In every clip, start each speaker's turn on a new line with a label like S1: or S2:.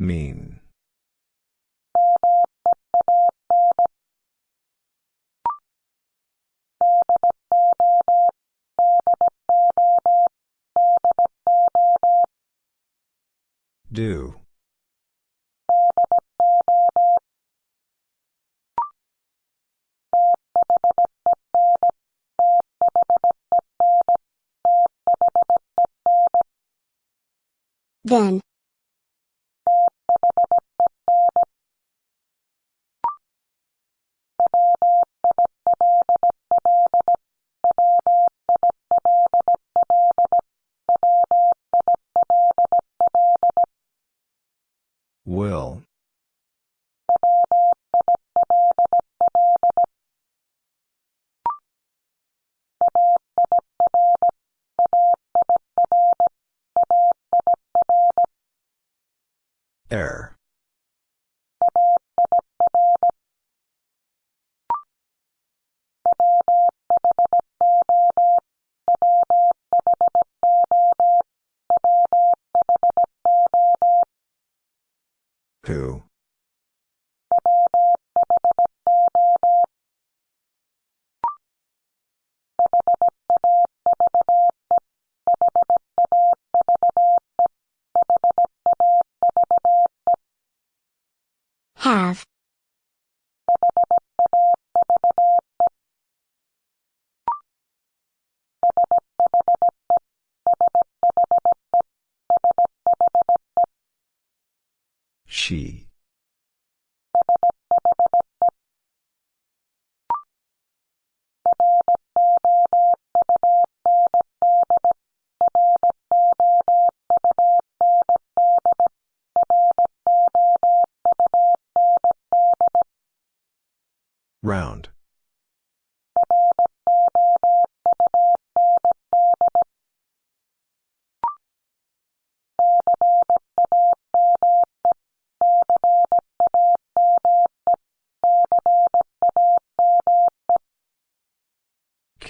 S1: Mean. Do.
S2: Then.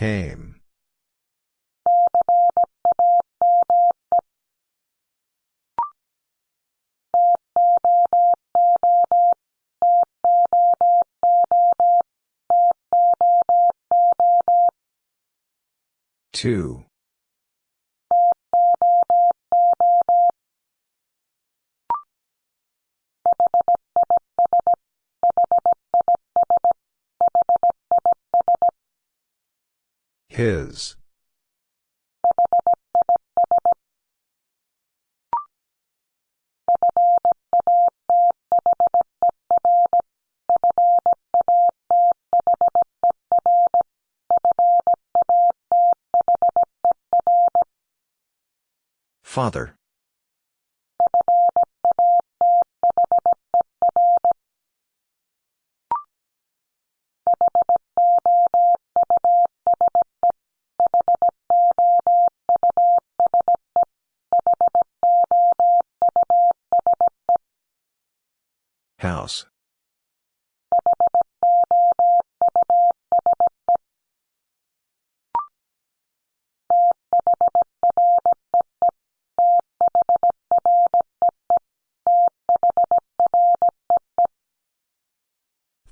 S1: Came. Two. His. Father.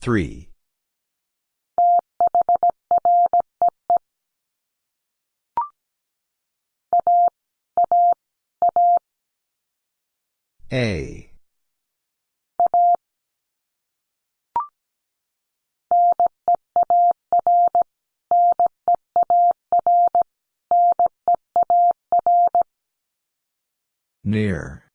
S1: Three. A. Near.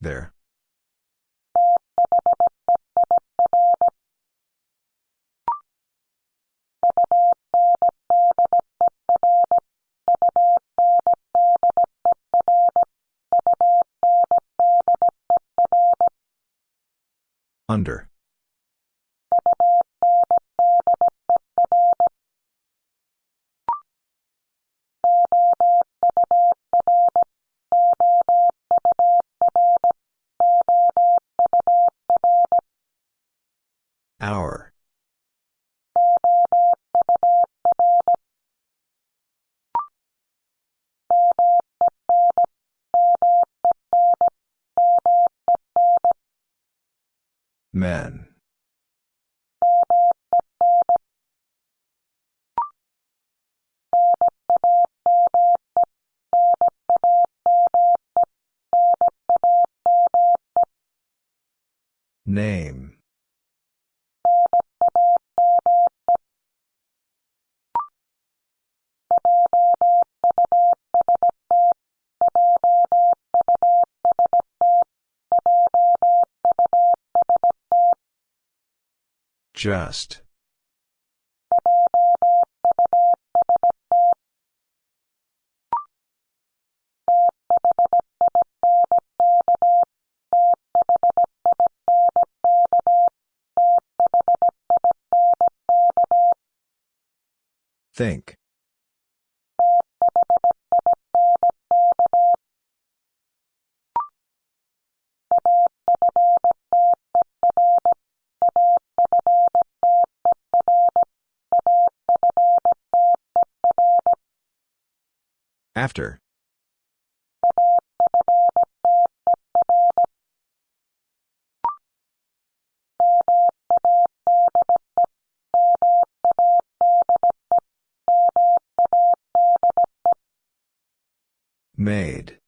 S1: There. Under. Just. Think. After. Made.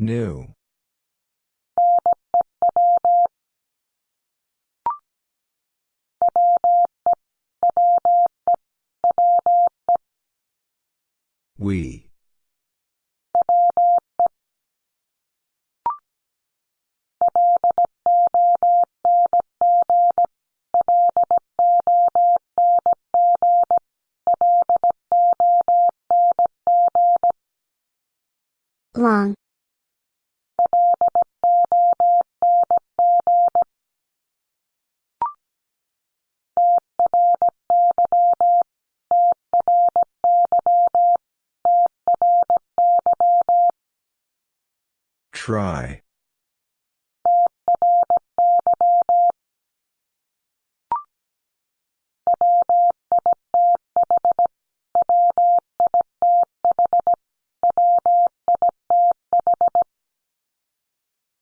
S1: New. We. Try.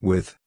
S1: With.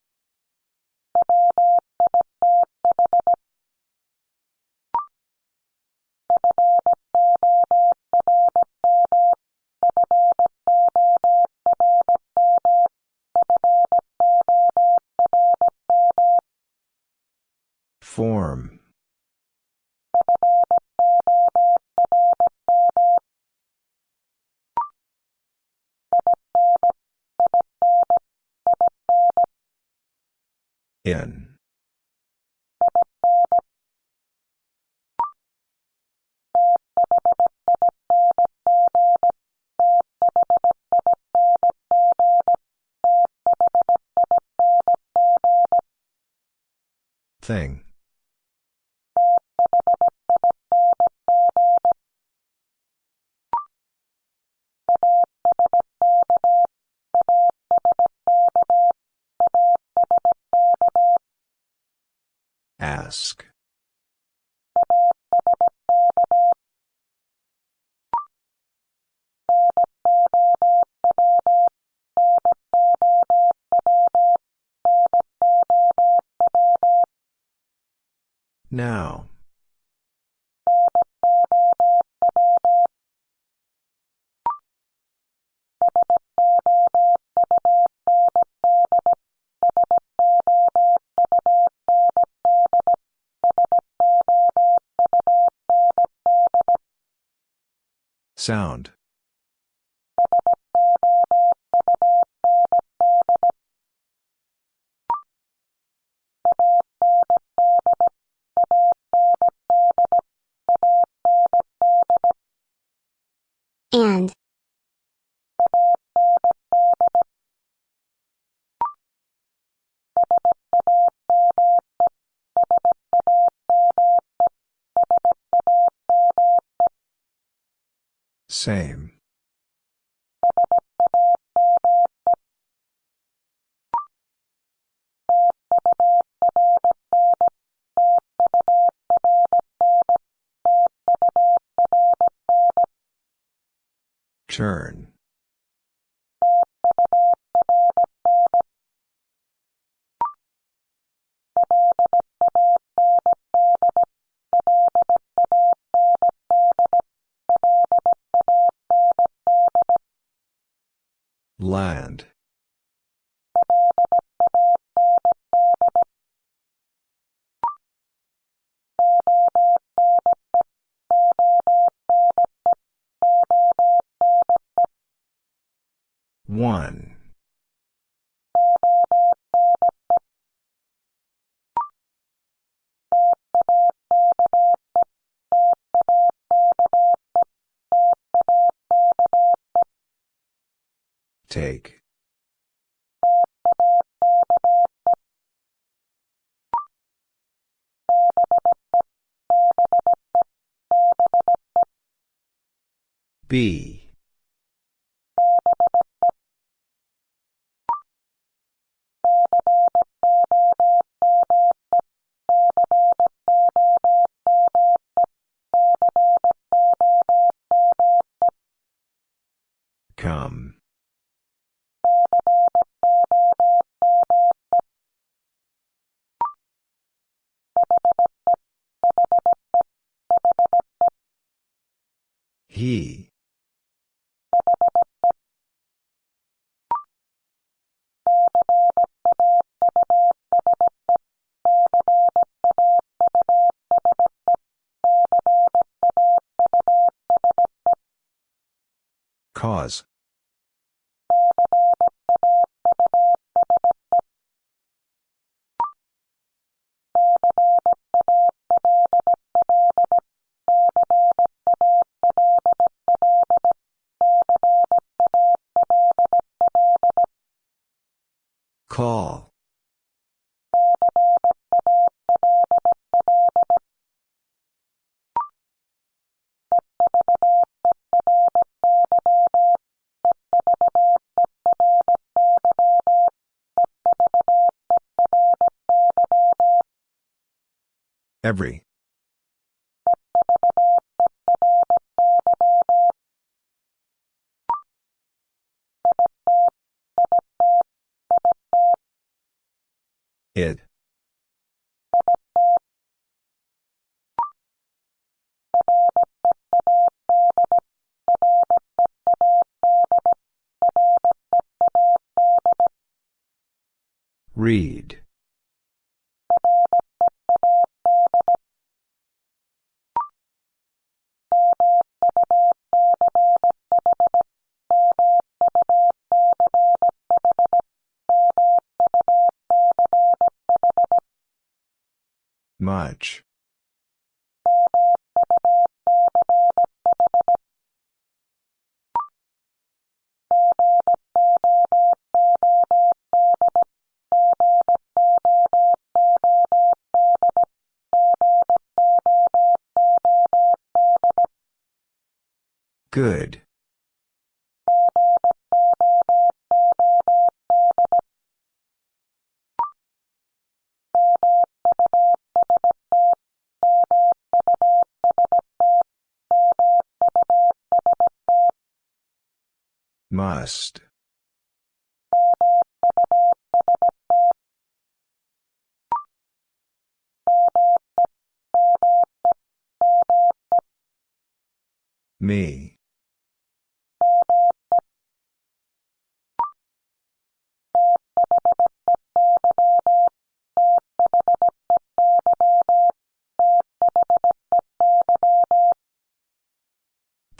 S1: Sound.
S2: And.
S1: Same. Turn. Land. Take. B. Call. Read. Much. Good. Must. Me.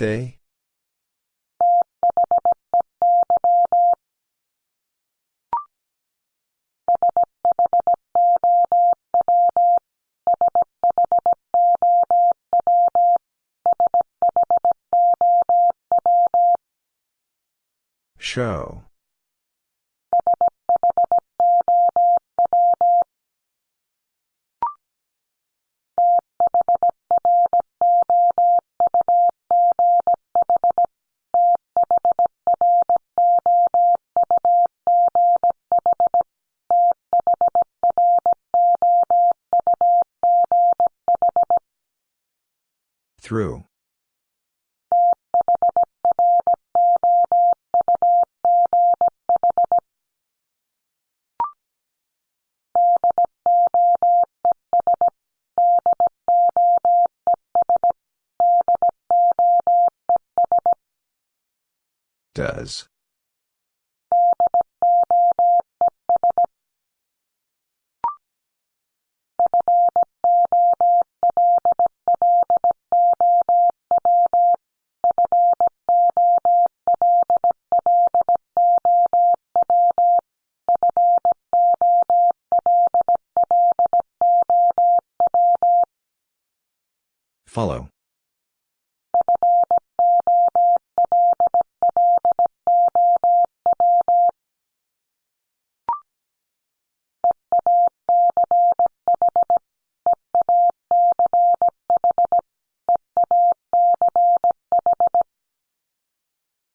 S1: Birthday? Show. Through. Does.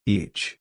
S1: Each.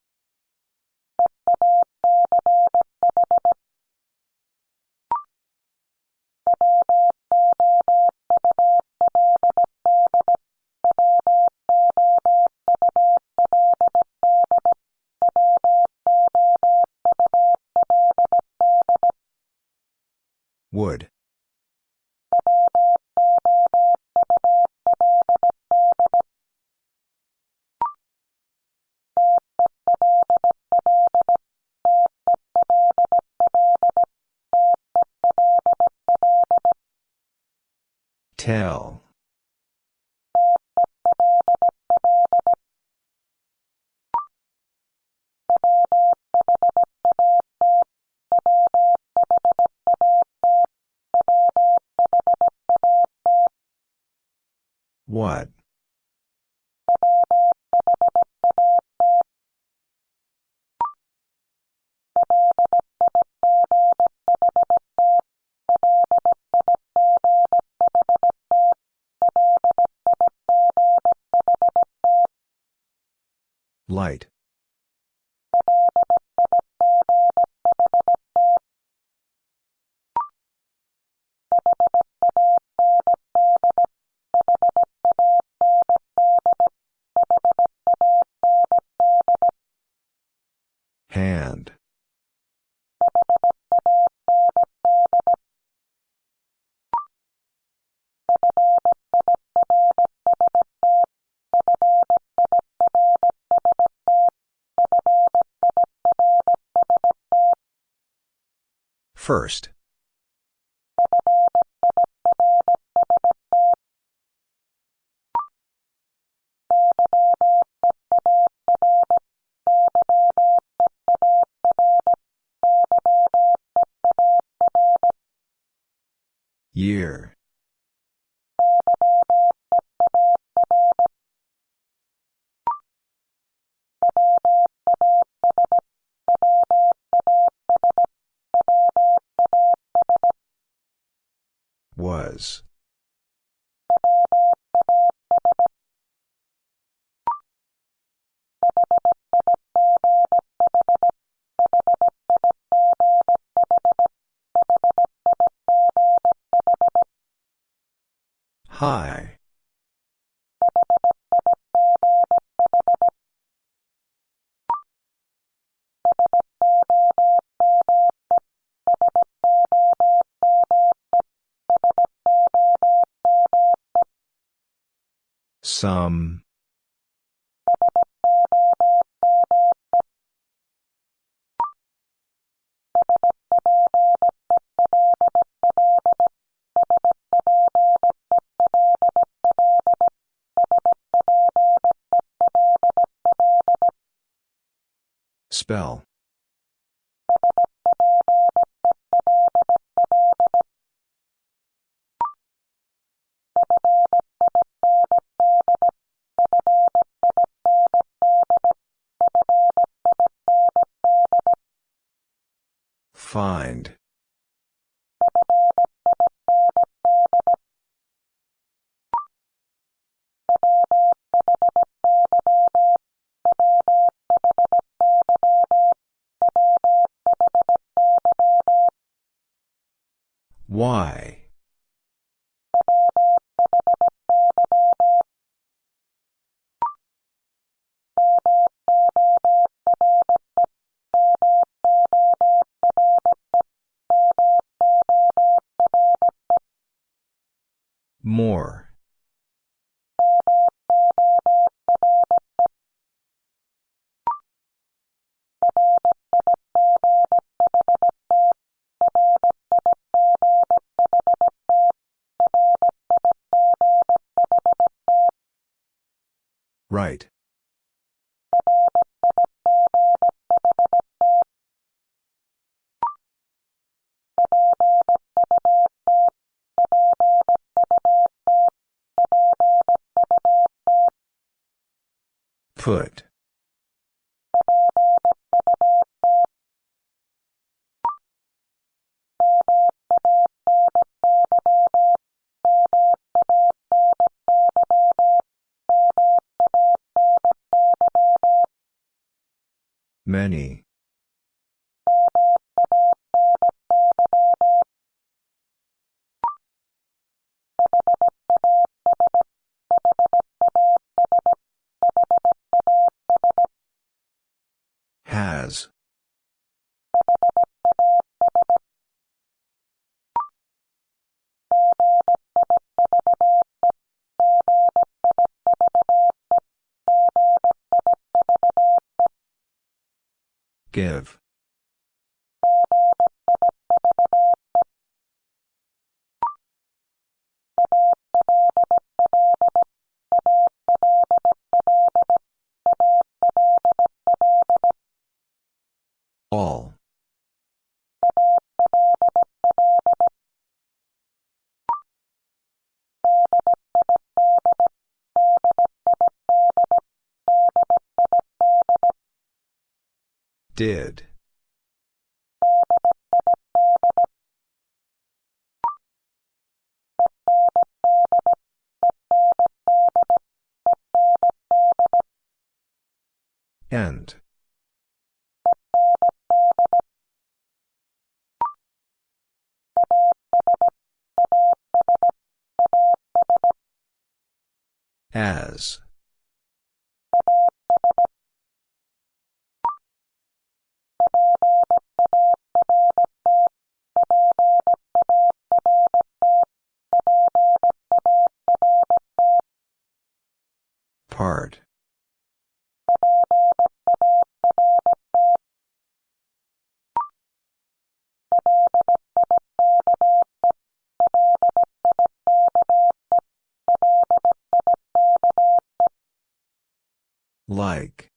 S1: Light. First. Some. Spell. Find. Why? More. Right. Put. Many. Give. Did. End. As. Part. Like.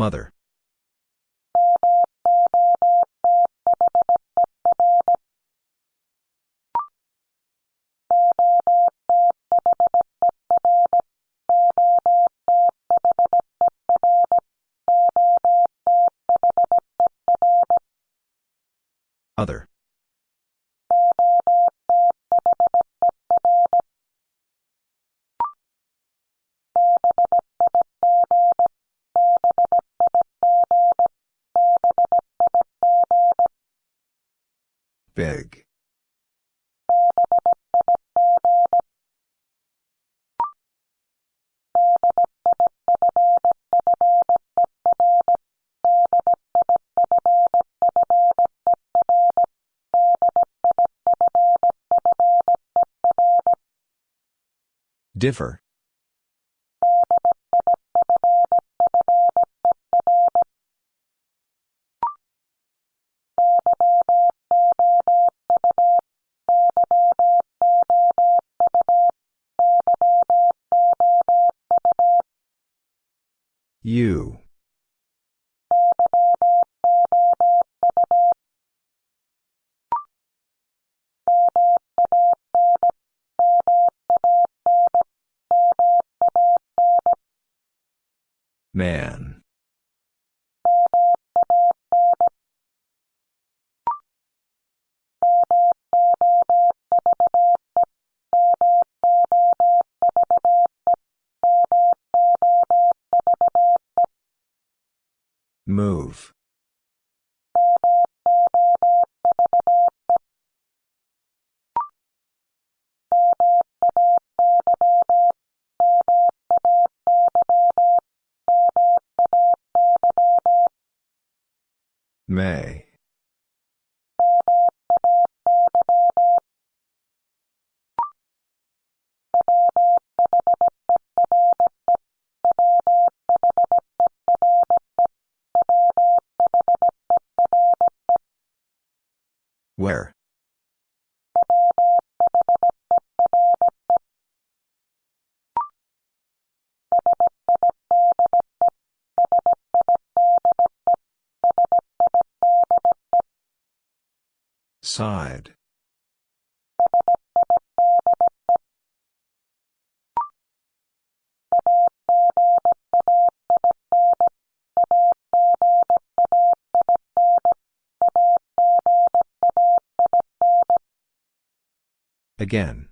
S1: Mother. Other. Differ. You. Man. Move. May. Side. Again.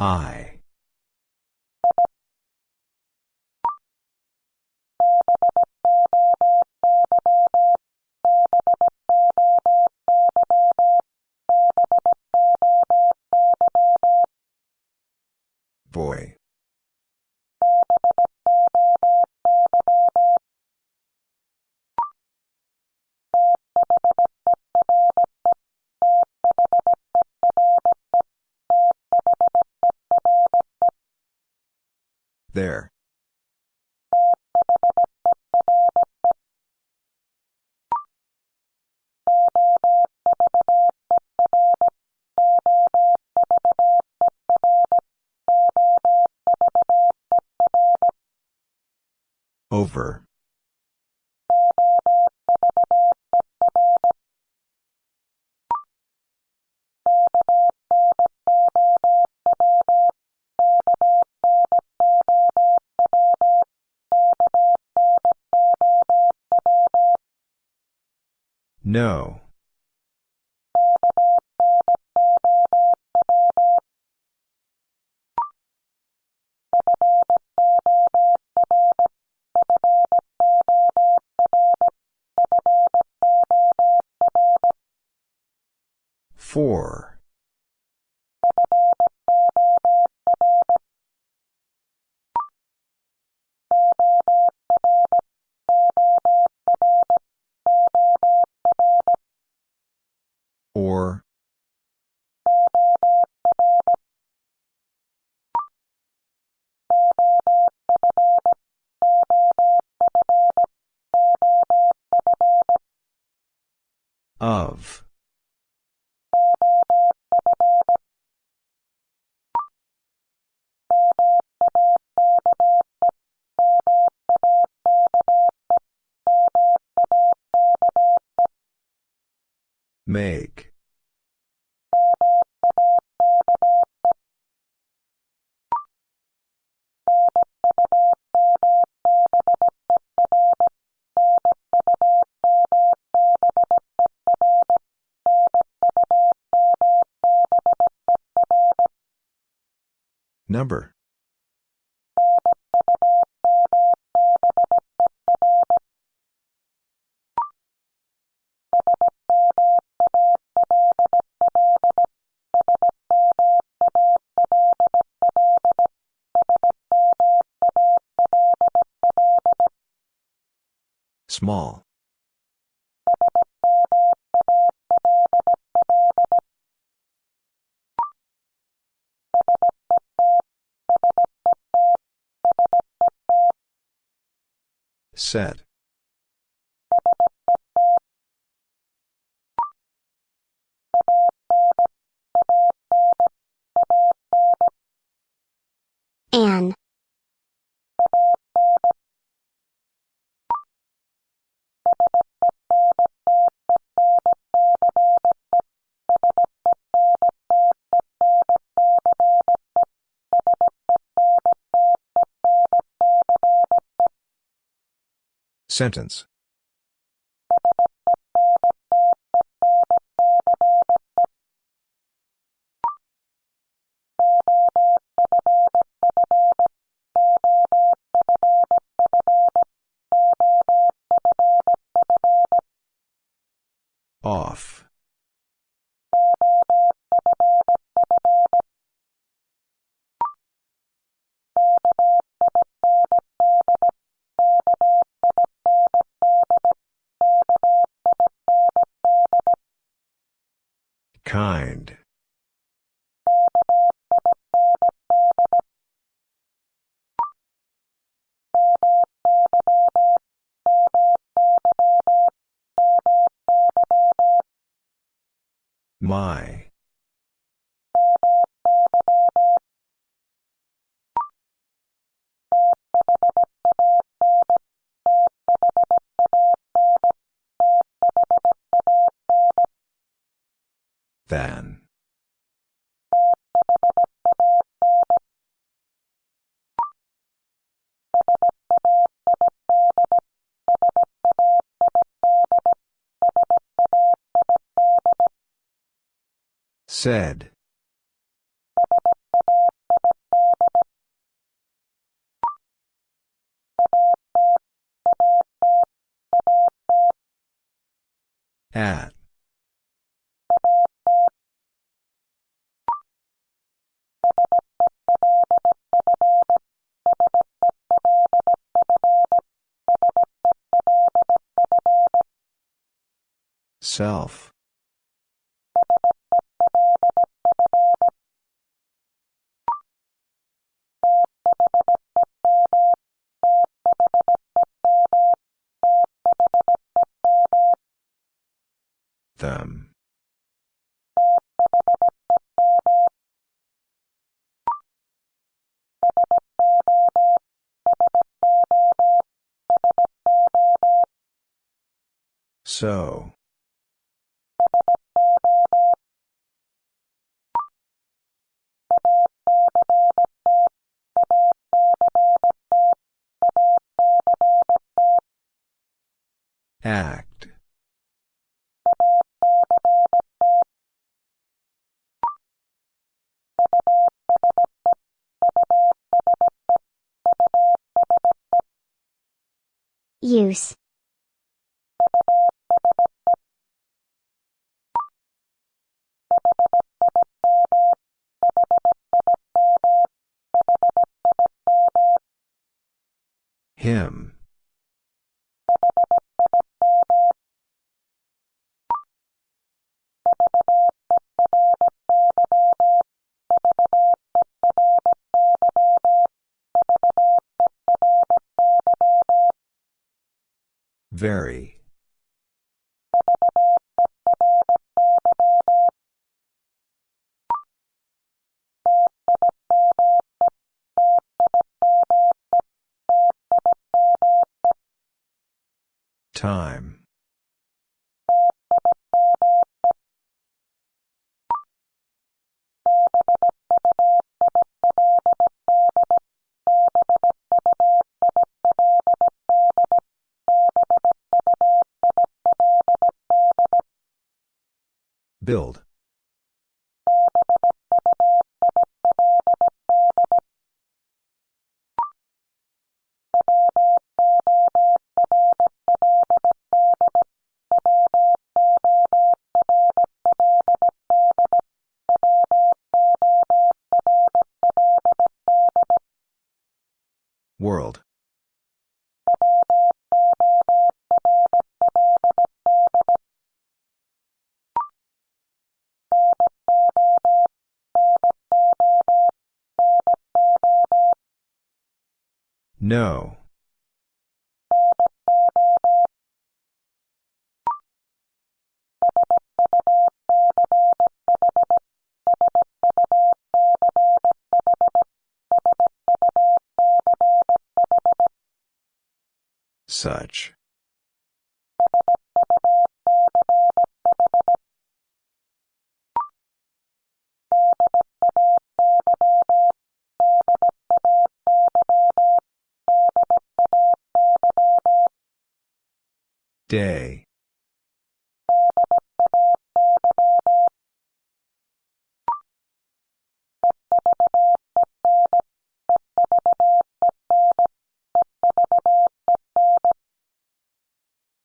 S1: I. Boy. There. Over. No. Set.
S2: An.
S1: Sentence. Said. At. Self. Them. So. Act.
S2: Use.
S1: Him. Very. Time. Build. No. Such. Day.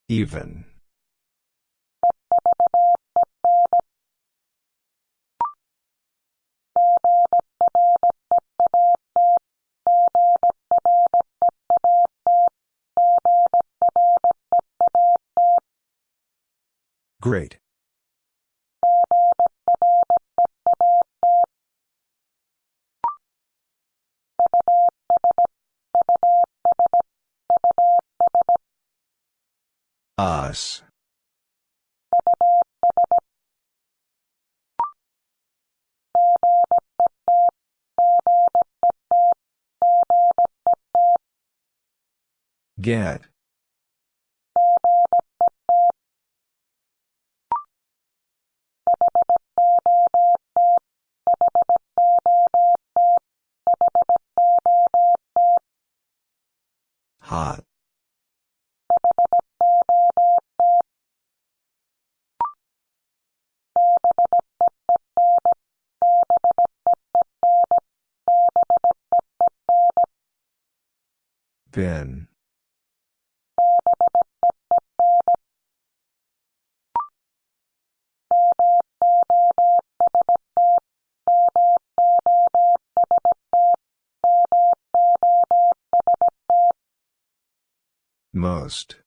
S1: Even. Great. Us. Get. Bin. Most.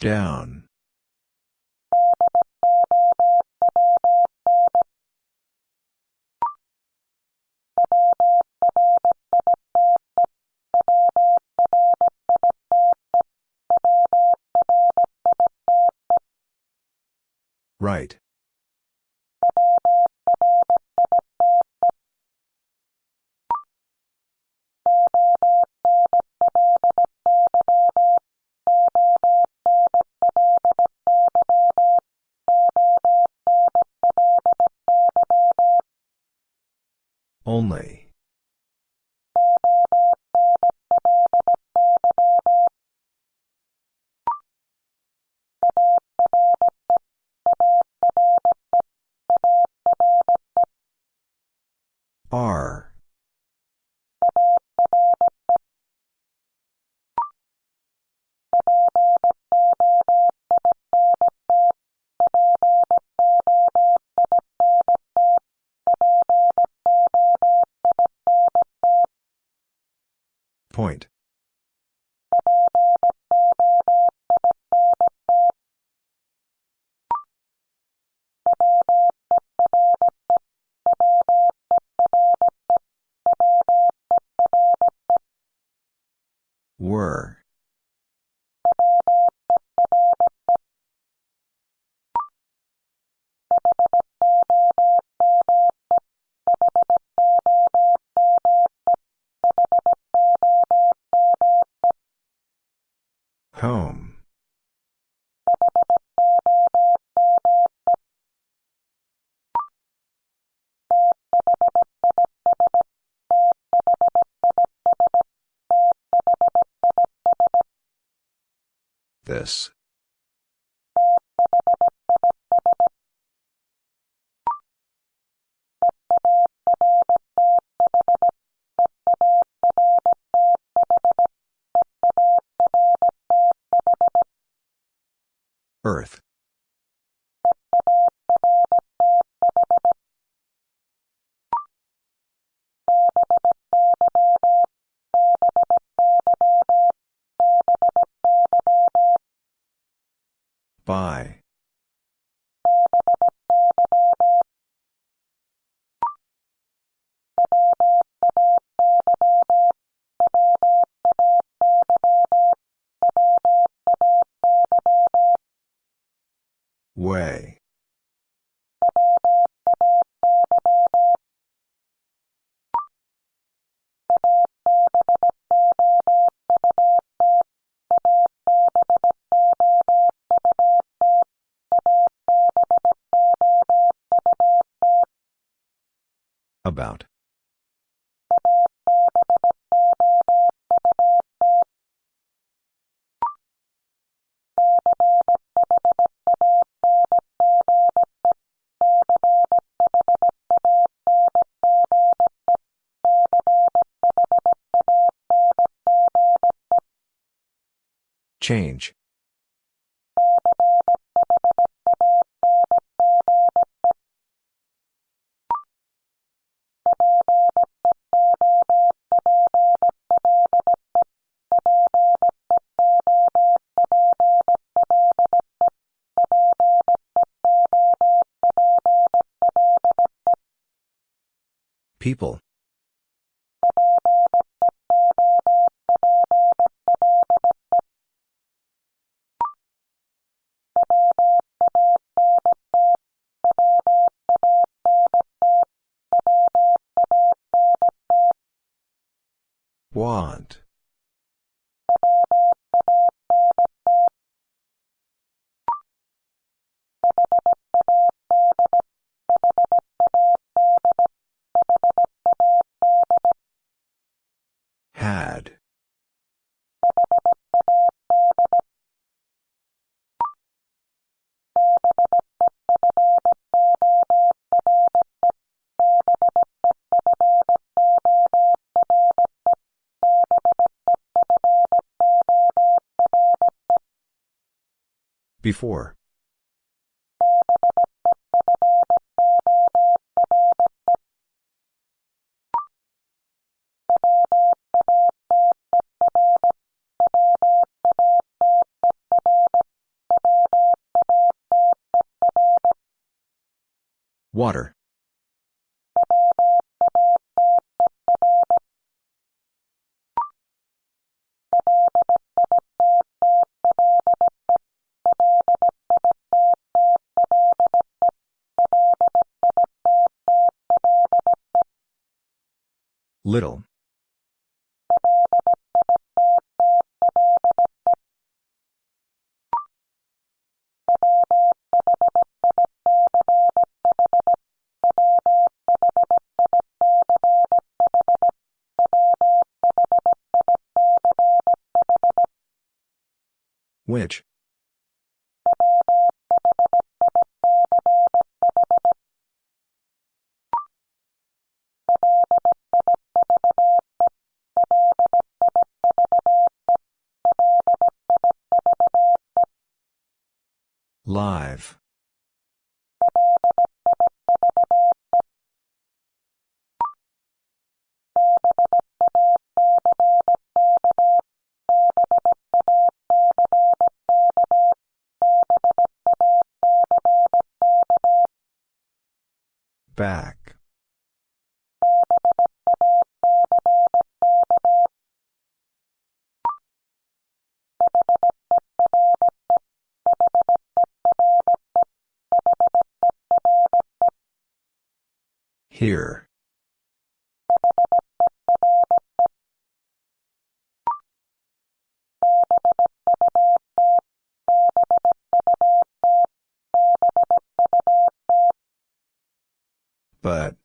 S1: Down. This. By. Way. About. Change. People. Want. Before. Water. Little. Which? Live. Back. Here. But.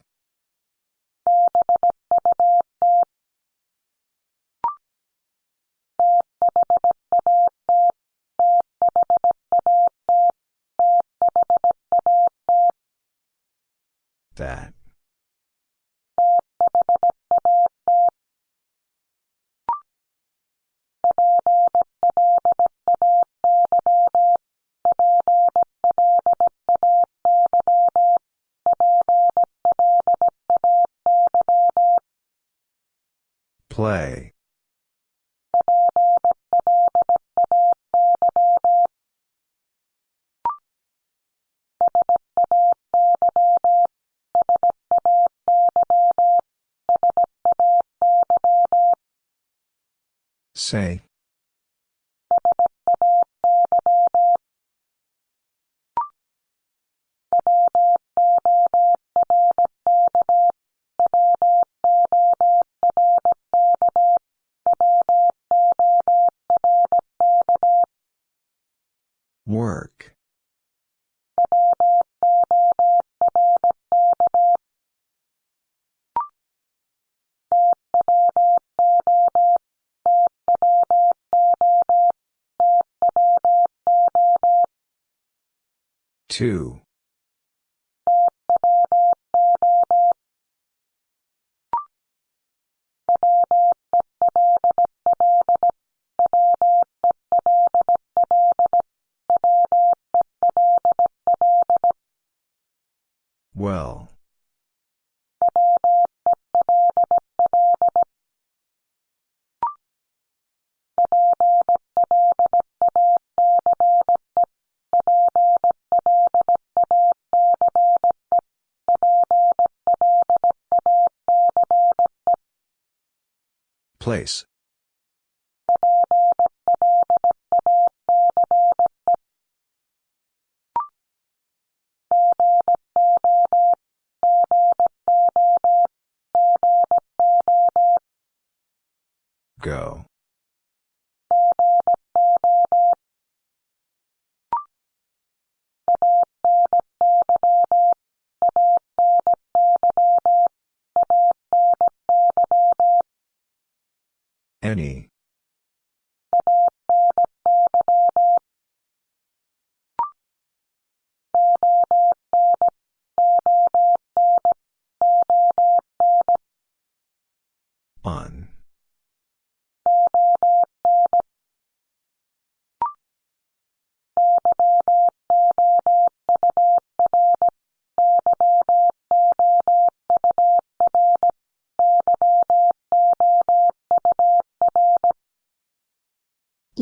S1: Say. Two.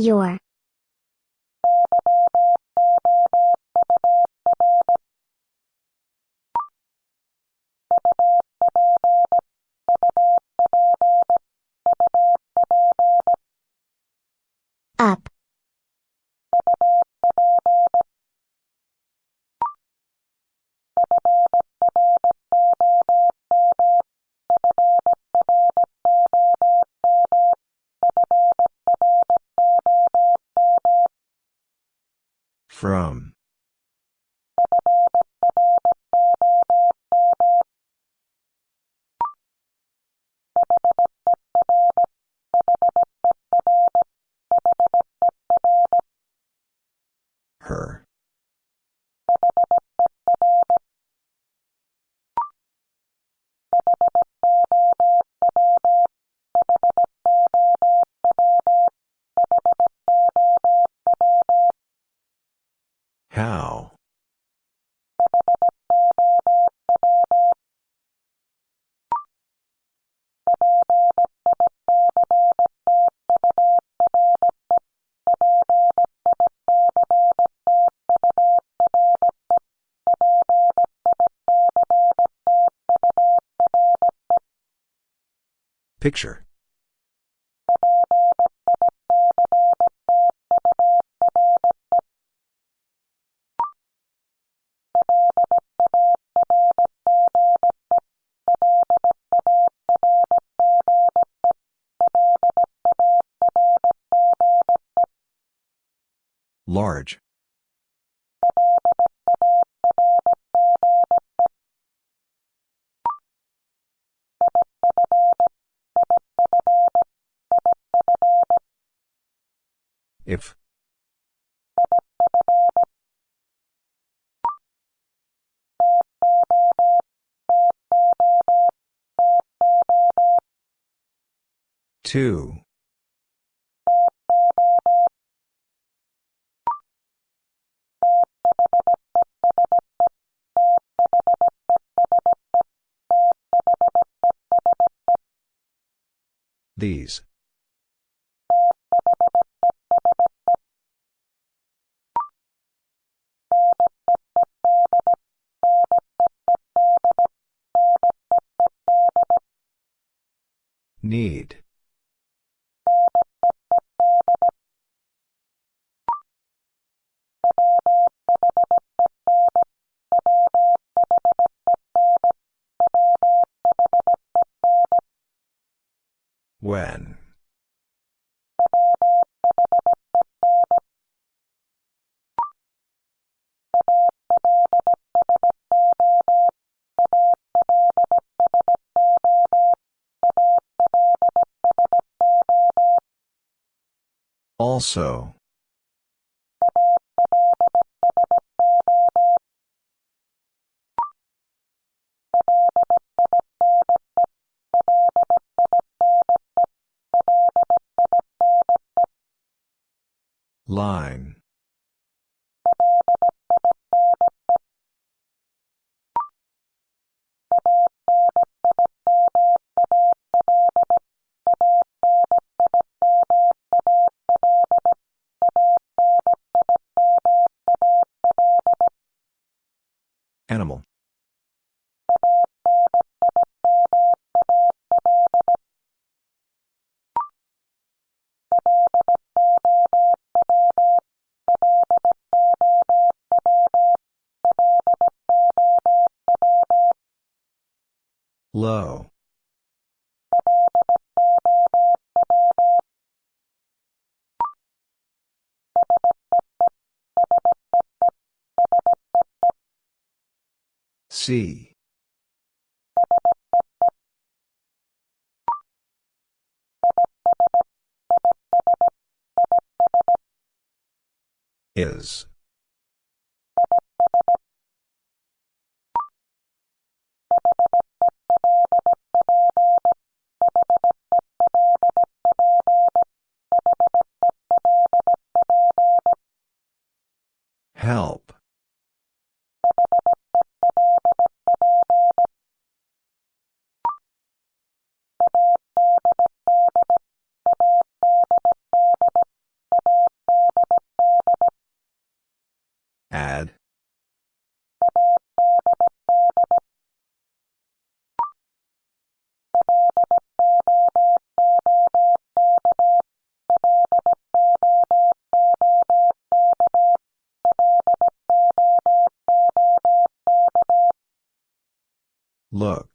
S2: Your.
S1: Picture. Large. If. Two. These. Need. When. Also. Line. Low. C. Is. Help. Look.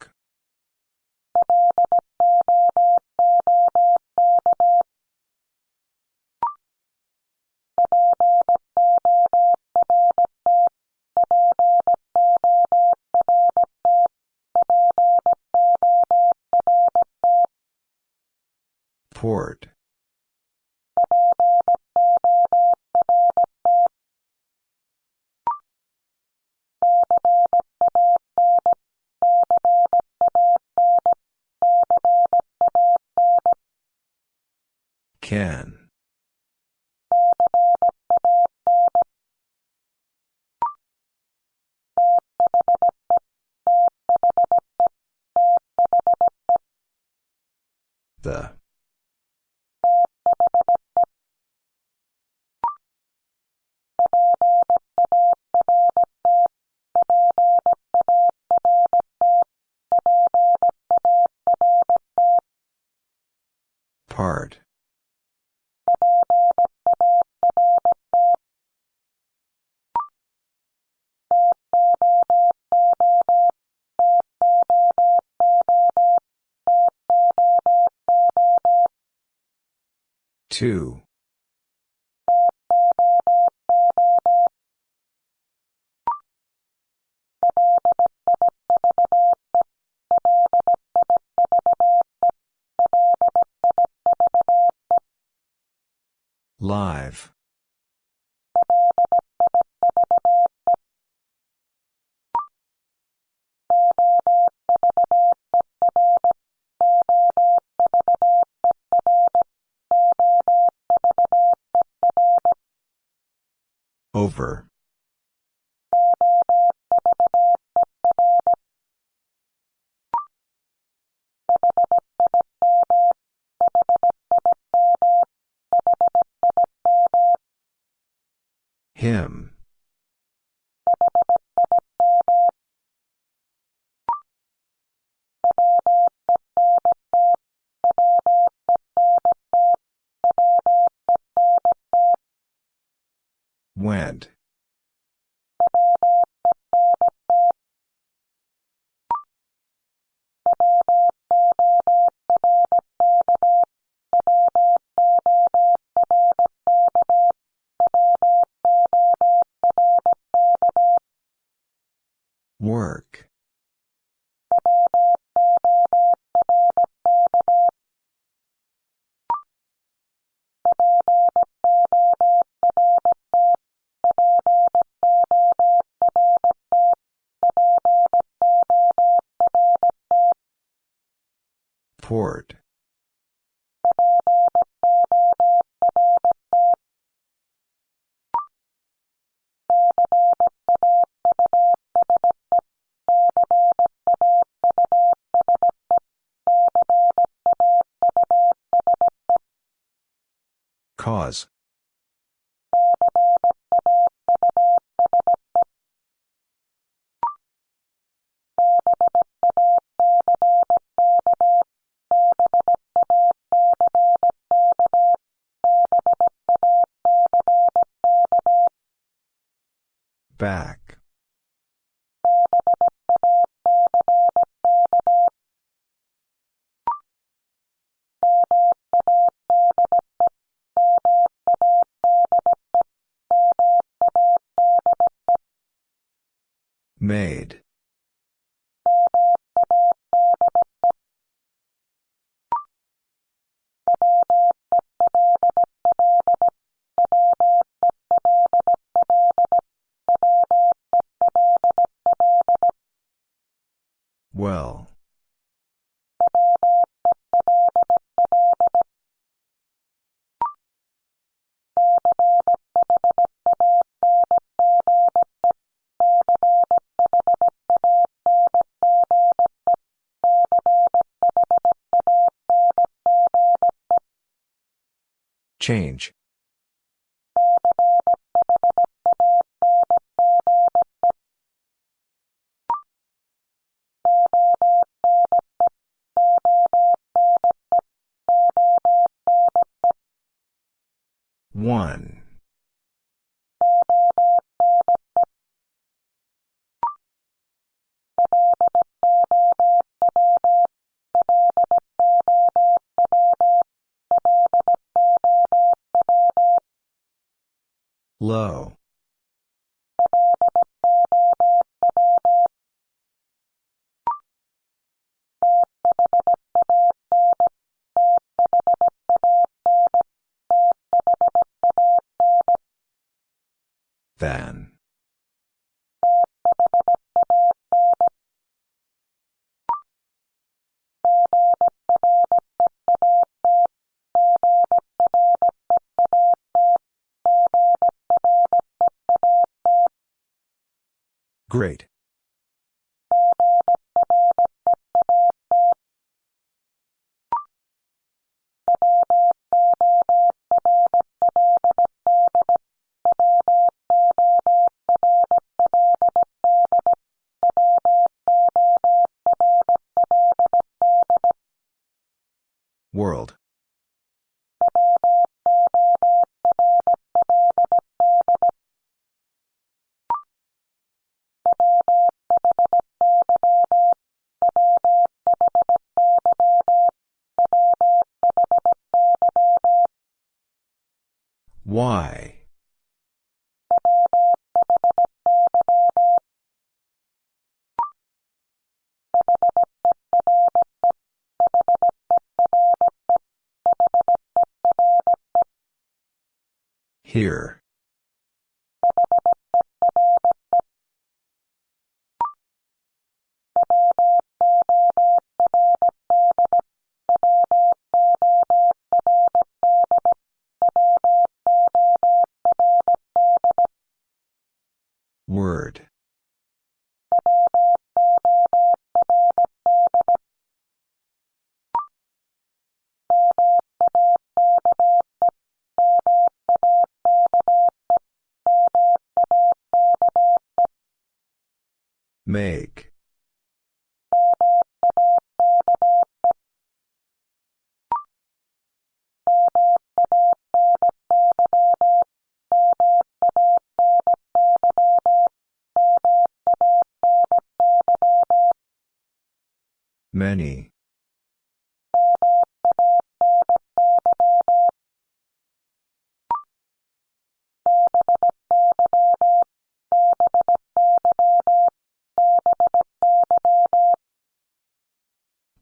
S1: Can. Two. Live. Over. Work. Port. Cause. Change. Low. Great. Here.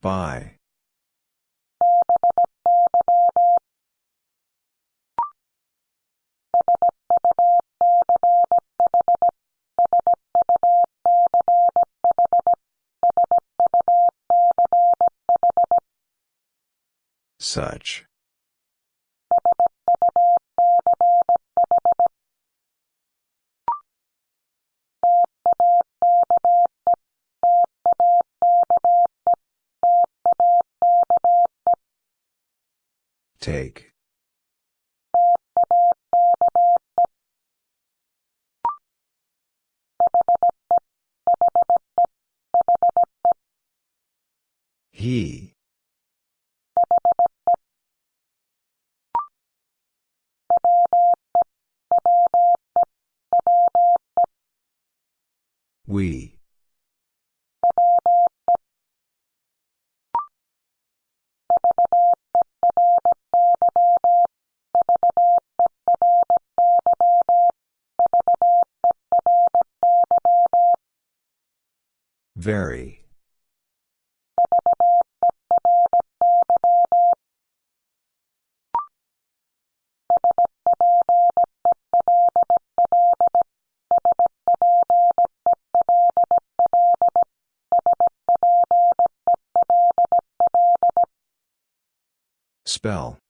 S1: By. Such. Take. He. We. Very. Spell.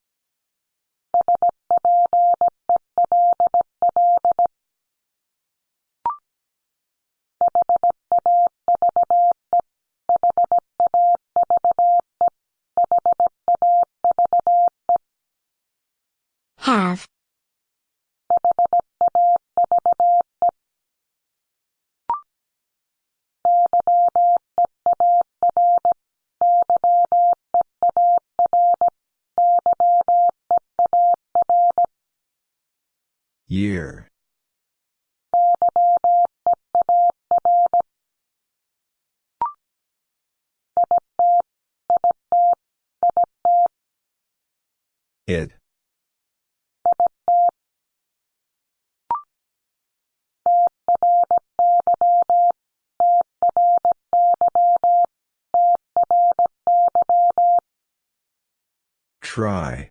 S1: Try.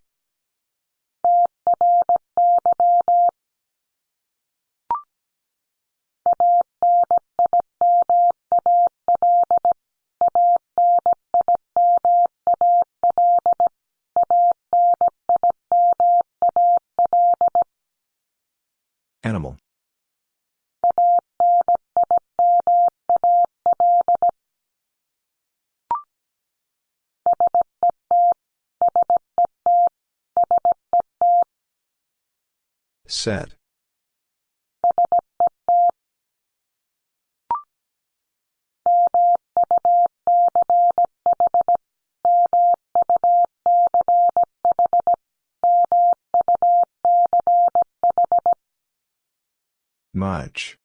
S1: Set. Much.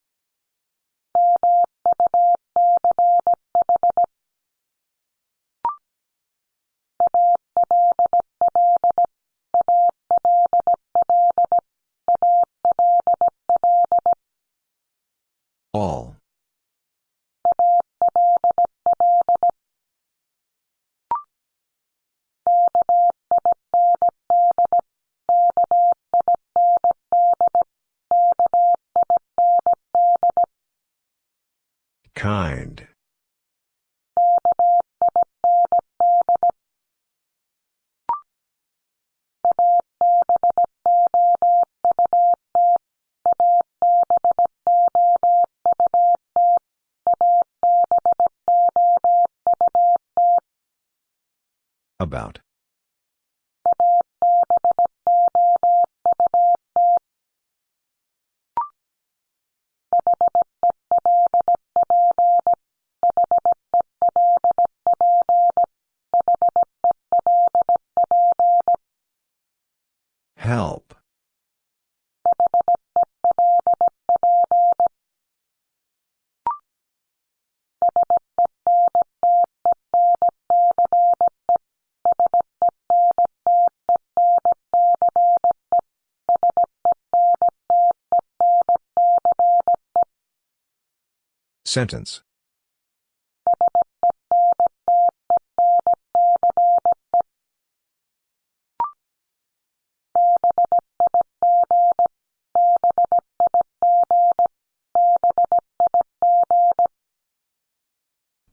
S1: Sentence.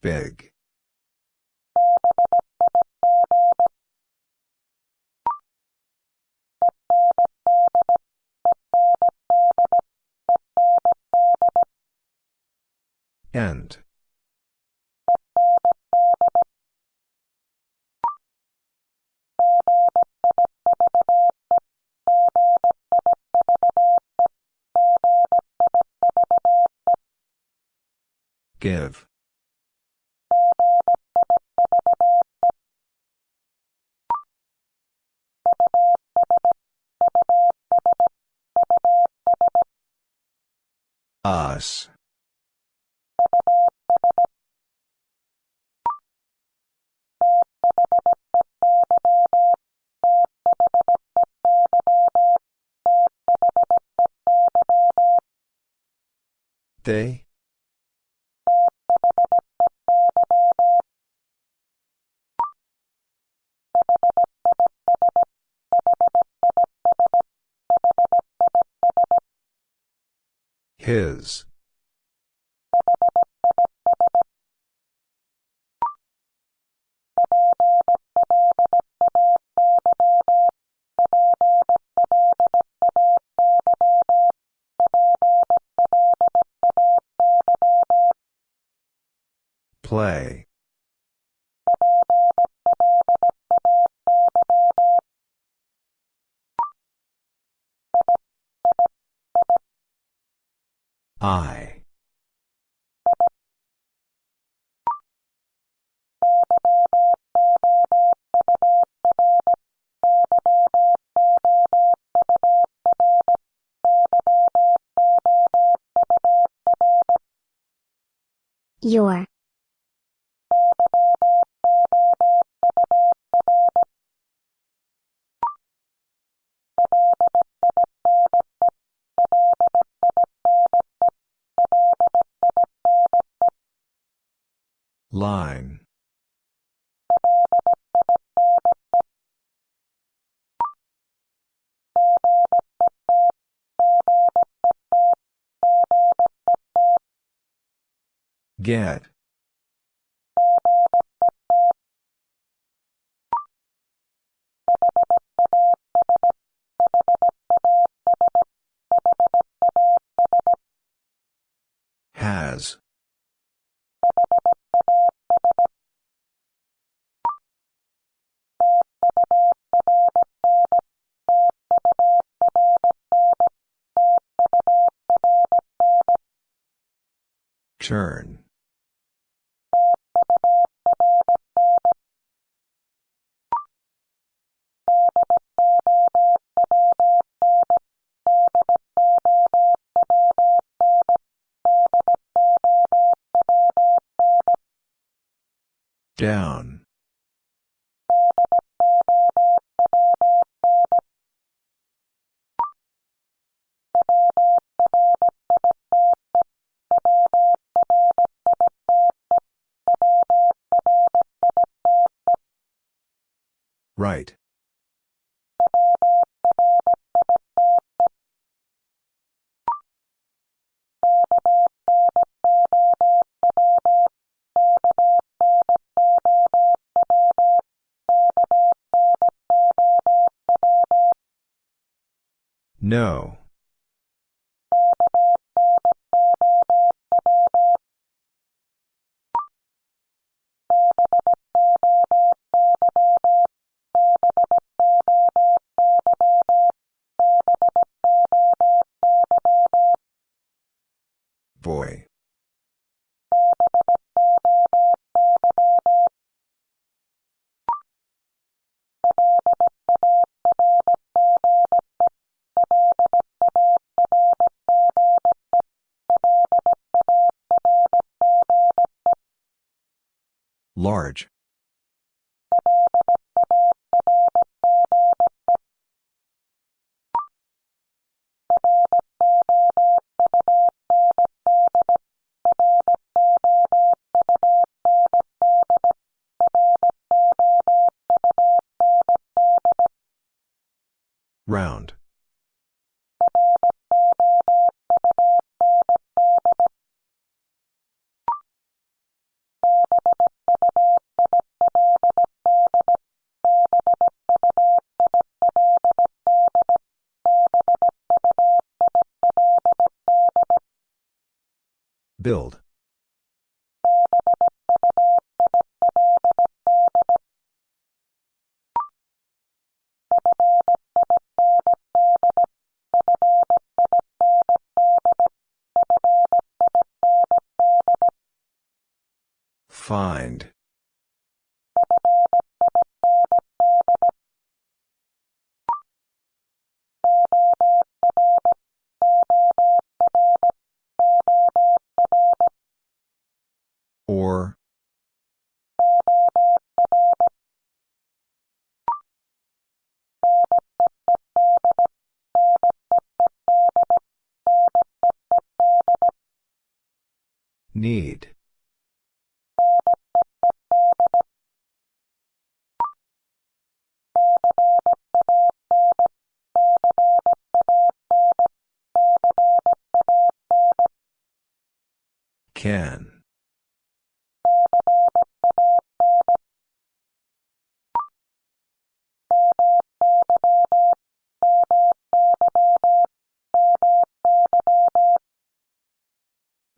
S1: Big. Give. Us. They? His. Play.
S2: Your.
S1: Line. Get. Has. Turn. Down. No. Large. Build. Find.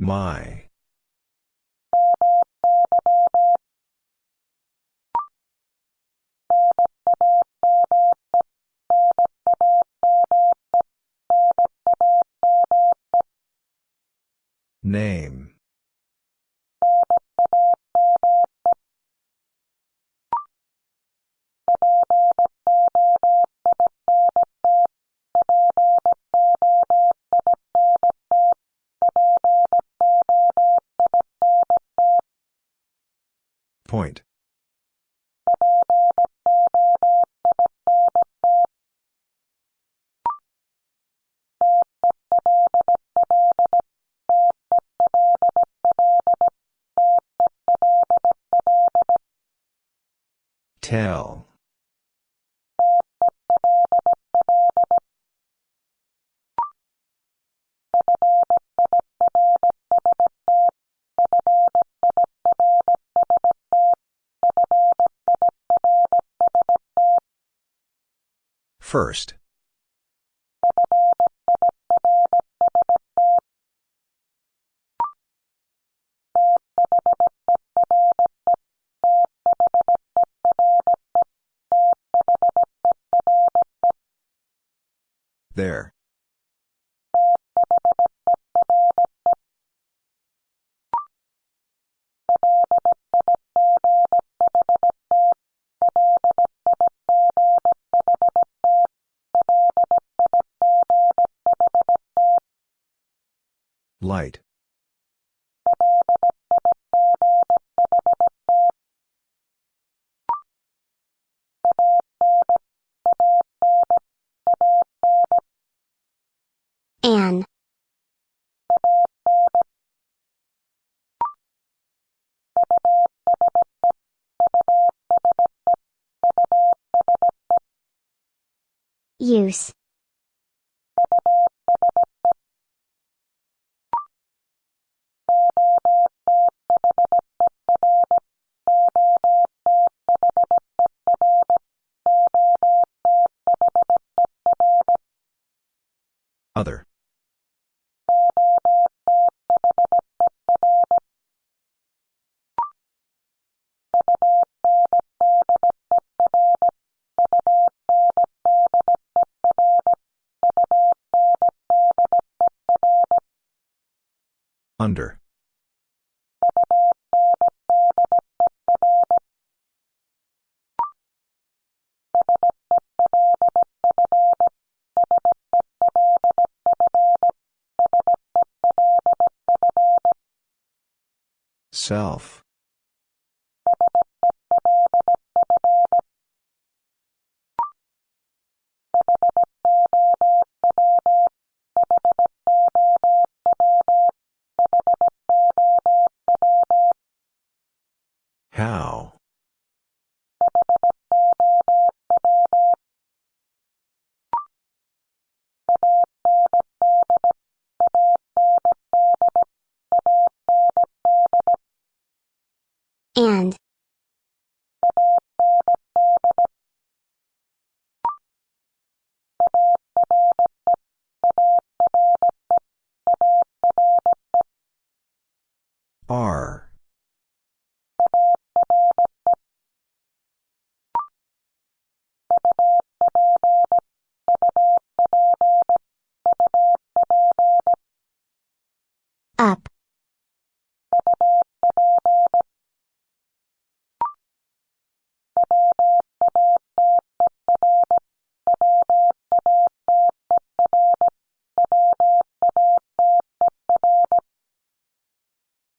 S1: My. First. There. Light.
S2: An. Use.
S1: Self. R.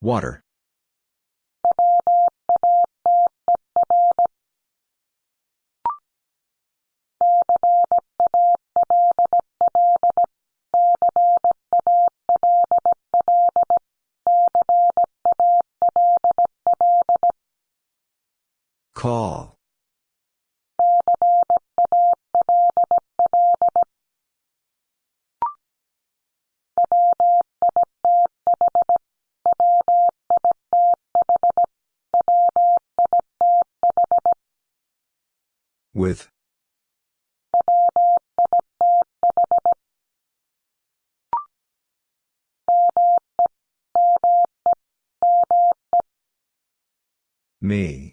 S1: Water. Me.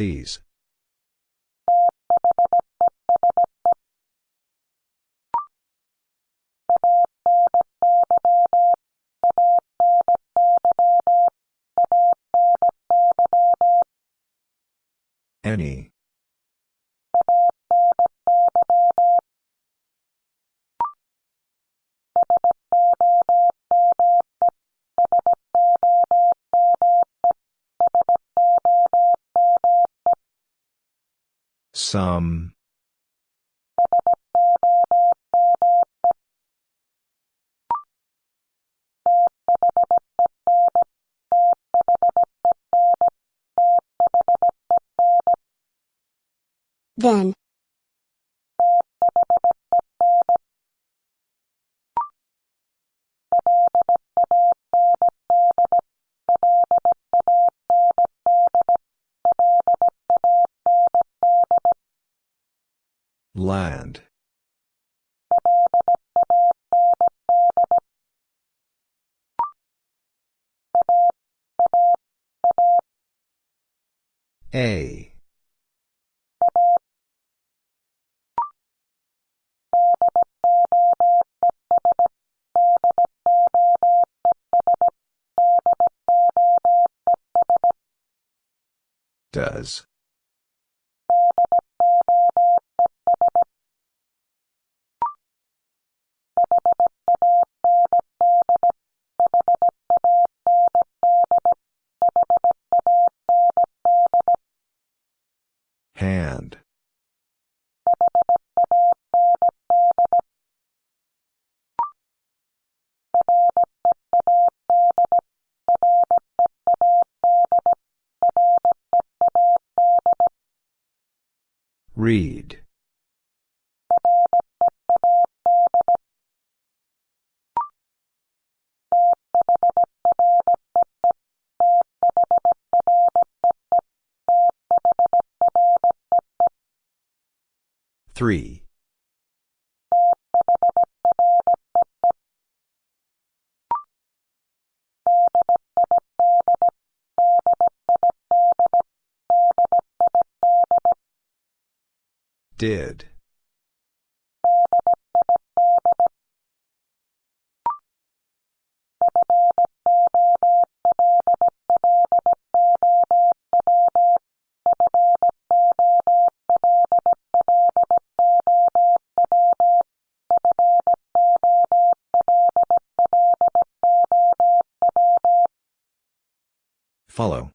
S1: These. Any. Some.
S2: Then.
S1: A. Does. Read. Three. Did. Follow.